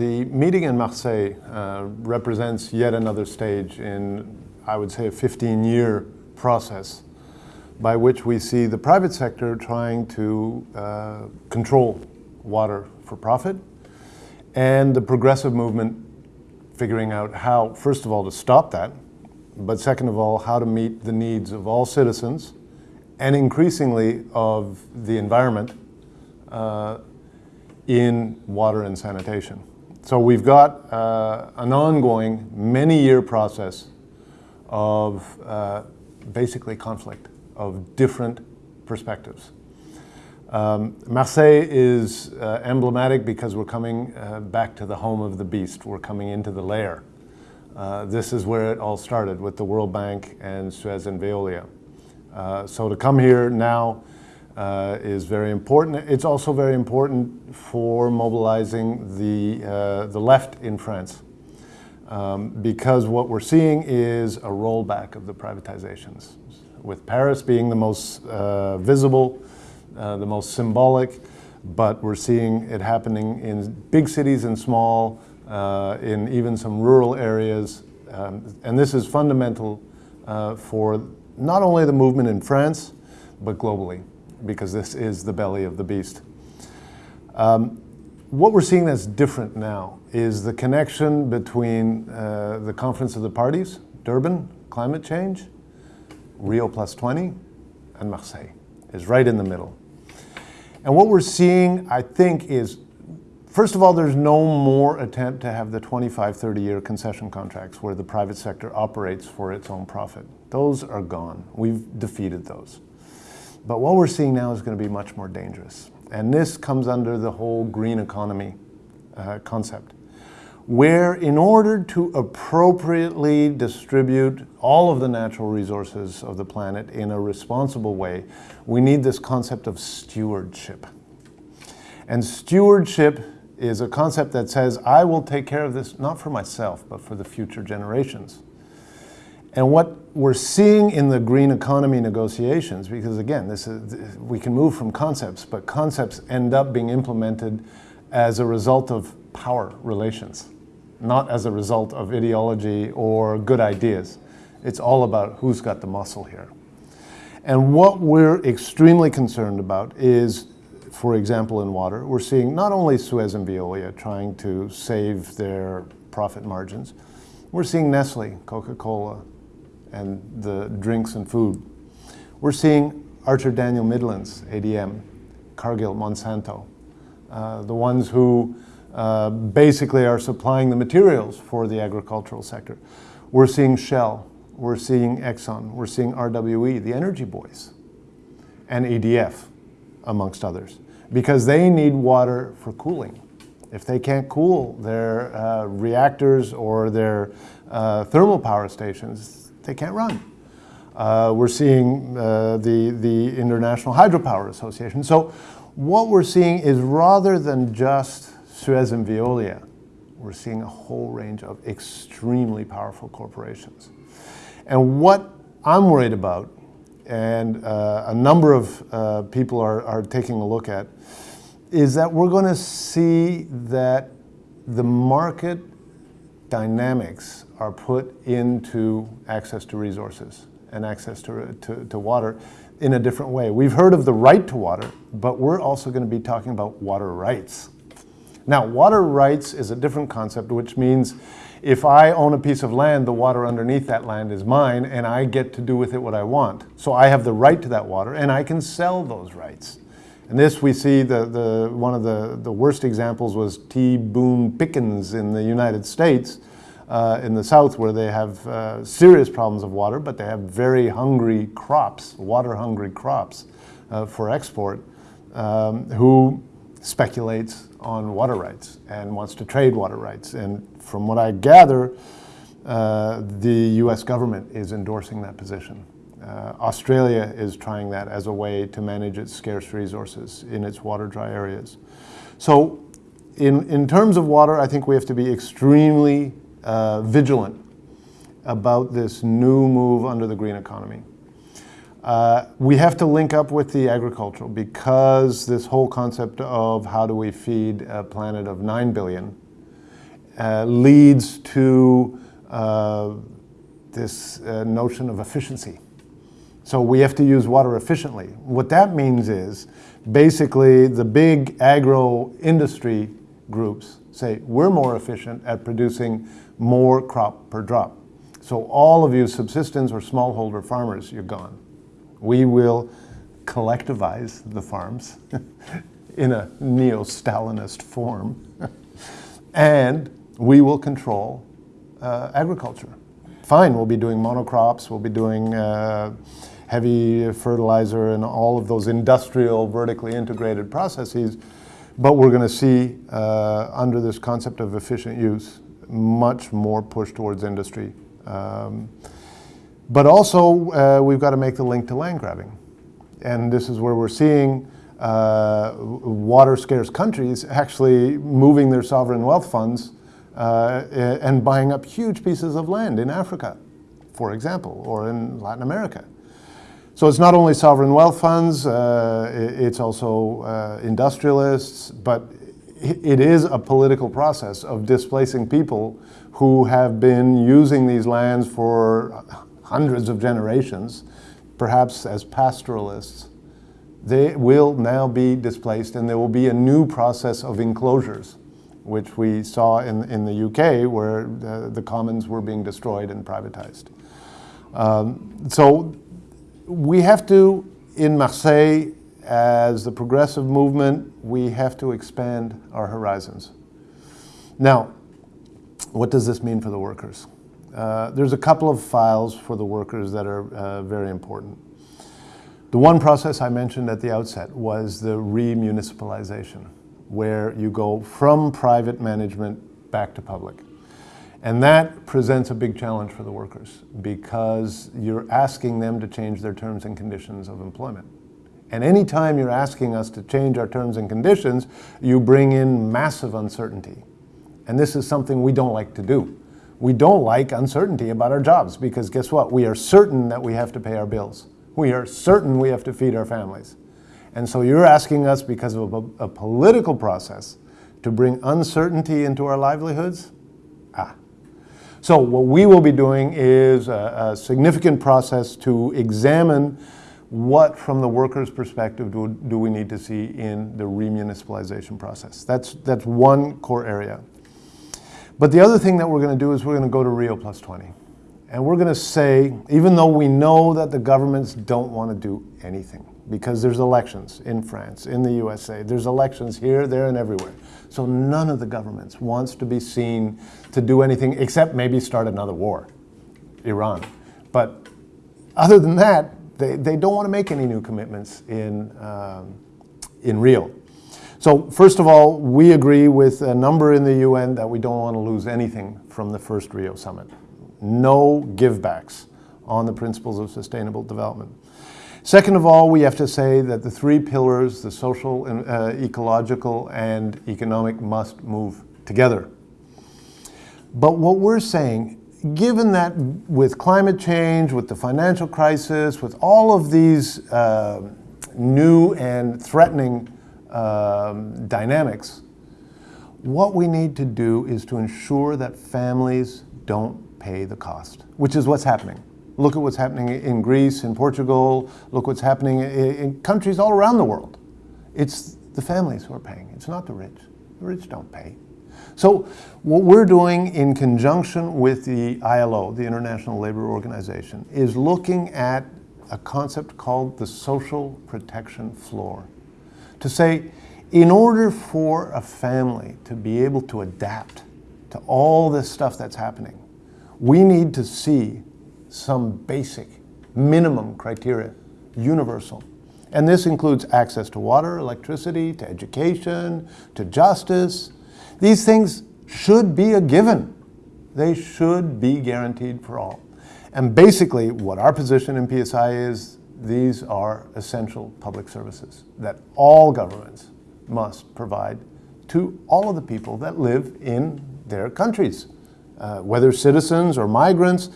The meeting in Marseille uh, represents yet another stage in, I would say, a 15-year process by which we see the private sector trying to uh, control water for profit and the progressive movement figuring out how, first of all, to stop that, but second of all, how to meet the needs of all citizens and increasingly of the environment uh, in water and sanitation. So we've got uh, an ongoing, many-year process of uh, basically conflict of different perspectives. Um, Marseille is uh, emblematic because we're coming uh, back to the home of the beast. We're coming into the lair. Uh, this is where it all started with the World Bank and Suez and Veolia. Uh, so to come here now uh, is very important. It's also very important for mobilizing the, uh, the left in France. Um, because what we're seeing is a rollback of the privatizations, with Paris being the most visible, uh, the most symbolic, but we're seeing it happening in big cities and small, uh, in even some rural areas. Um, and this is fundamental uh, for not only the movement in France, but globally, because this is the belly of the beast. Um, what we're seeing that's different now is the connection between uh, the Conference of the Parties, Durban, climate change, Rio plus 20, and Marseille is right in the middle. And what we're seeing, I think, is First of all, there's no more attempt to have the 25, 30 year concession contracts where the private sector operates for its own profit. Those are gone. We've defeated those. But what we're seeing now is going to be much more dangerous. And this comes under the whole green economy uh, concept, where in order to appropriately distribute all of the natural resources of the planet in a responsible way, we need this concept of stewardship. And stewardship is a concept that says, I will take care of this not for myself, but for the future generations. And what we're seeing in the green economy negotiations, because again, this is, we can move from concepts, but concepts end up being implemented as a result of power relations, not as a result of ideology or good ideas. It's all about who's got the muscle here. And what we're extremely concerned about is for example, in water, we're seeing not only Suez and Veolia trying to save their profit margins, we're seeing Nestle, Coca-Cola, and the drinks and food. We're seeing Archer Daniel Midland's, ADM, Cargill, Monsanto, uh, the ones who uh, basically are supplying the materials for the agricultural sector. We're seeing Shell, we're seeing Exxon, we're seeing RWE, the energy boys, and EDF amongst others, because they need water for cooling. If they can't cool their uh, reactors or their uh, thermal power stations, they can't run. Uh, we're seeing uh, the, the International Hydropower Association. So what we're seeing is rather than just Suez and Veolia, we're seeing a whole range of extremely powerful corporations. And what I'm worried about and uh, a number of uh, people are, are taking a look at, is that we're going to see that the market dynamics are put into access to resources and access to, to, to, water in a different way. We've heard of the right to water, but we're also going to be talking about water rights. Now, water rights is a different concept, which means if I own a piece of land, the water underneath that land is mine and I get to do with it what I want. So I have the right to that water and I can sell those rights. And this we see, the, the, one of the, the worst examples was T. Boone Pickens in the United States, uh, in the South where they have uh, serious problems of water, but they have very hungry crops, water-hungry crops uh, for export, um, who speculates on water rights and wants to trade water rights. And from what I gather, uh, the US government is endorsing that position. Uh, Australia is trying that as a way to manage its scarce resources in its water dry areas. So in, in terms of water, I think we have to be extremely uh, vigilant about this new move under the green economy. Uh, we have to link up with the agricultural because this whole concept of how do we feed a planet of 9 billion uh, leads to uh, this uh, notion of efficiency. So we have to use water efficiently. What that means is basically the big agro industry groups say we're more efficient at producing more crop per drop. So all of you subsistence or smallholder farmers, you're gone. We will collectivize the farms in a neo-Stalinist form and we will control uh, agriculture. Fine, we'll be doing monocrops, we'll be doing uh, heavy fertilizer and all of those industrial vertically integrated processes, but we're going to see uh, under this concept of efficient use much more push towards industry. Um, but also, uh, we've got to make the link to land grabbing. And this is where we're seeing uh, water scarce countries actually moving their sovereign wealth funds uh, and buying up huge pieces of land in Africa, for example, or in Latin America. So it's not only sovereign wealth funds, uh, it's also uh, industrialists, but it is a political process of displacing people who have been using these lands for hundreds of generations, perhaps as pastoralists. They will now be displaced and there will be a new process of enclosures, which we saw in, in the UK where the, the commons were being destroyed and privatized. Um, so we have to, in Marseille, as the progressive movement, we have to expand our horizons. Now, what does this mean for the workers? Uh, there's a couple of files for the workers that are uh, very important. The one process I mentioned at the outset was the remunicipalization, where you go from private management back to public. And that presents a big challenge for the workers because you're asking them to change their terms and conditions of employment. And anytime you're asking us to change our terms and conditions, you bring in massive uncertainty. And this is something we don't like to do. We don't like uncertainty about our jobs because guess what? We are certain that we have to pay our bills. We are certain we have to feed our families. And so you're asking us because of a, a political process to bring uncertainty into our livelihoods? Ah, so what we will be doing is a, a significant process to examine what, from the workers' perspective, do, do we need to see in the remunicipalization process. That's, that's one core area. But the other thing that we're going to do is we're going to go to Rio Plus 20. And we're going to say, even though we know that the governments don't want to do anything, because there's elections in France, in the USA, there's elections here, there, and everywhere. So none of the governments wants to be seen to do anything except maybe start another war, Iran. But other than that, they, they don't want to make any new commitments in, um, in Rio. So first of all, we agree with a number in the UN that we don't want to lose anything from the first Rio summit. No givebacks on the principles of sustainable development. Second of all, we have to say that the three pillars, the social, uh, ecological, and economic must move together. But what we're saying, given that with climate change, with the financial crisis, with all of these uh, new and threatening um, dynamics, what we need to do is to ensure that families don't pay the cost, which is what's happening. Look at what's happening in Greece, in Portugal, look what's happening in countries all around the world. It's the families who are paying, it's not the rich. The rich don't pay. So what we're doing in conjunction with the ILO, the International Labor Organization, is looking at a concept called the social protection floor. To say, in order for a family to be able to adapt to all this stuff that's happening, we need to see some basic minimum criteria, universal. And this includes access to water, electricity, to education, to justice. These things should be a given. They should be guaranteed for all. And basically, what our position in PSI is, these are essential public services that all governments must provide to all of the people that live in their countries, uh, whether citizens or migrants,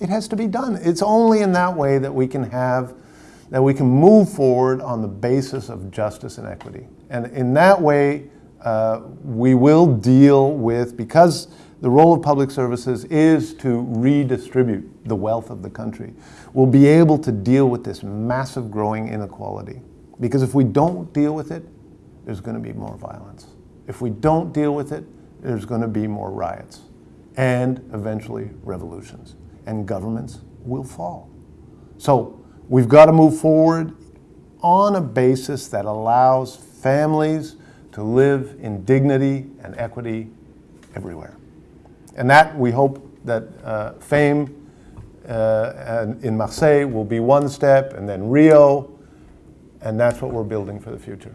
it has to be done. It's only in that way that we can have, that we can move forward on the basis of justice and equity. And in that way, uh, we will deal with, because the role of public services is to redistribute the wealth of the country, we'll be able to deal with this massive growing inequality. Because if we don't deal with it, there's going to be more violence. If we don't deal with it, there's going to be more riots and eventually revolutions. And governments will fall. So we've got to move forward on a basis that allows families to live in dignity and equity everywhere. And that we hope that uh, FAME uh, in Marseille will be one step, and then Rio, and that's what we're building for the future.